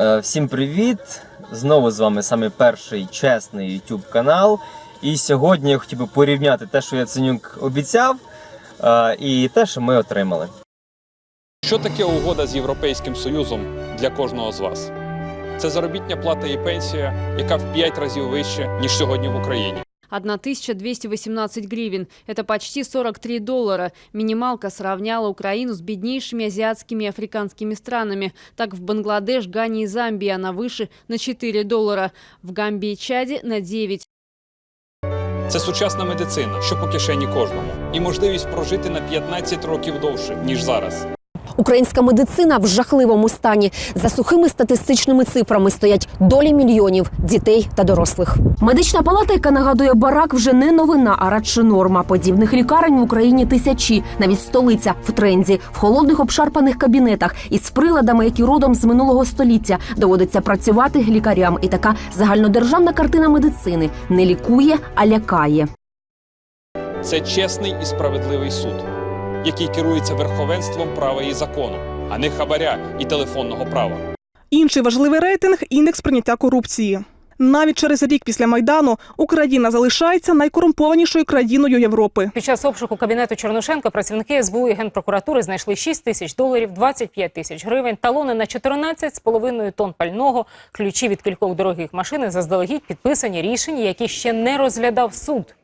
Е, Всім привіт! Знову з вами саме перший чесний YouTube канал. І сьогодні я хотів би порівняти те, що Яценюк обіцяв, е, і те, що ми отримали. Що таке угода з Європейським Союзом для кожного з вас? Це заробітня плата і пенсія, яка в 5 разів вища, ніж сьогодні в Україні. 1218 гривен. Это почти 43 доллара. Минималка сравняла Украину с беднейшими азиатскими и африканскими странами. Так в Бангладеш, Гане и Замбии она выше на 4 доллара. В Гамбии и Чаде на 9. Це сучасна медицина, що по кишені кожному, і можливість прожити на 15 років довше, ніж зараз. Українська медицина в жахливому стані. За сухими статистичними цифрами стоять долі мільйонів дітей та дорослих. Медична палата, яка нагадує барак, вже не новина, а радше норма. Подібних лікарень в Україні тисячі, навіть столиця в тренді, в холодних обшарпаних кабінетах із приладами, які родом з минулого століття доводиться працювати лікарям. І така загальнодержавна картина медицини не лікує, а лякає. Це чесний і справедливий суд, який керується верховенством права і закону, а не хабаря і телефонного права. Інший важливий рейтинг індекс прийняття корупції. Навіть через рік після майдану Україна залишається найкорумпованішою країною Європи. Під час обшуку кабінету Чорношенка працівники СБУ і Генпрокуратури знайшли 6 тисяч доларів, 25 тисяч гривень, талони на 14,5 тонн пального, ключі від кількох дорогих машин заздалегідь підписані рішення, які ще не розглядав суд.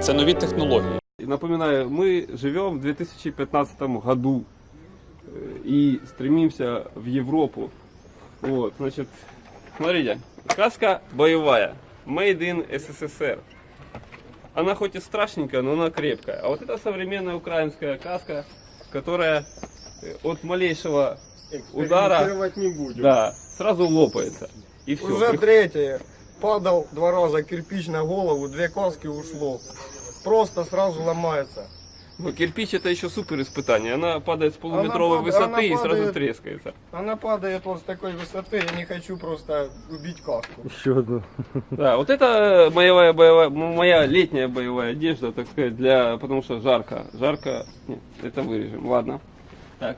Це нові технології. Напоминаю, мы живем в 2015 году э, и стремимся в Европу. Вот, значит, смотрите, каска боевая, made in СССР. Она хоть и страшненькая, но она крепкая. А вот это современная украинская каска, которая э, от малейшего удара не будем. да, сразу лопается. И все. Уже третье. Падал два раза кирпич на голову, две каски ушло. Просто сразу ломается. Но кирпич это еще супер испытание. Она падает с полуметровой пад- высоты она и сразу падает. трескается. Она падает вот с такой высоты, я не хочу просто убить каску. Да, вот это боевая, боевая, моя летняя боевая одежда, так сказать, для, потому что жарко. Жарко, нет, это вырежем, ладно. Так.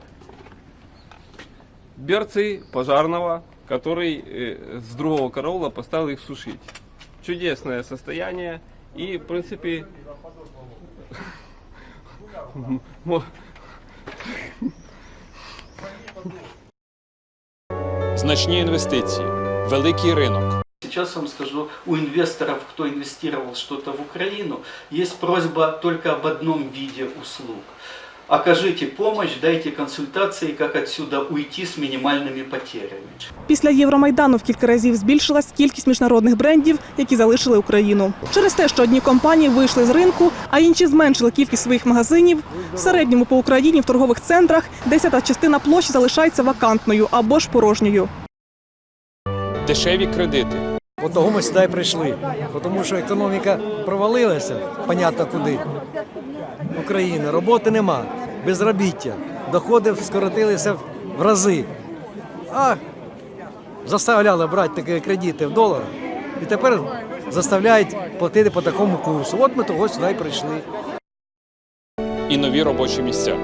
Берцы пожарного, который э, с другого караула поставил их сушить. Чудесное состояние и, в принципі, Значні інвестиції, великий ринок. Сейчас вам скажу, у инвесторов, кто инвестировал что-то в Украину, есть просьба только об одном виде услуг. Окажите помощь, дайте консультации, как отсюда уйти с минимальными потерями. Після Євромайдану в кілька разів збільшилась кількість міжнародних брендів, які залишили Україну. Через те, що одні компанії вийшли з ринку, а інші зменшили кількість своїх магазинів. В середньому по Україні в торгових центрах десята частина площі залишається вакантною або ж порожньою. Дешеві кредити, От того ми сюди прийшли. Тому що економіка провалилася, понятно куди. України, роботи нема, безробіття, доходи скоротилися в рази. А заставляли брати такі кредити в доларах і тепер заставляють платити по такому курсу. От ми того сюди й прийшли. і нові робочі місця.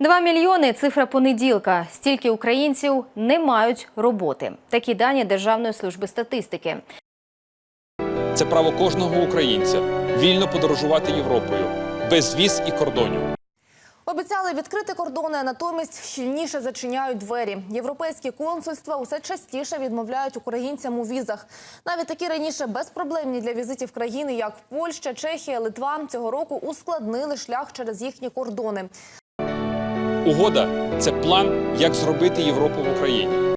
2 мільйони цифра понеділка. Стільки українців не мають роботи. Такі дані Державної служби статистики. Це право кожного українця вільно подорожувати Європою без віз і кордонів. Обіцяли відкрити кордони, натомість щільніше зачиняють двері. Європейські консульства усе частіше відмовляють українцям у візах. Навіть такі раніше безпроблемні для візитів країни, як Польща, Чехія, Литва, цього року ускладнили шлях через їхні кордони. Угода це план, як зробити Європу в Україні.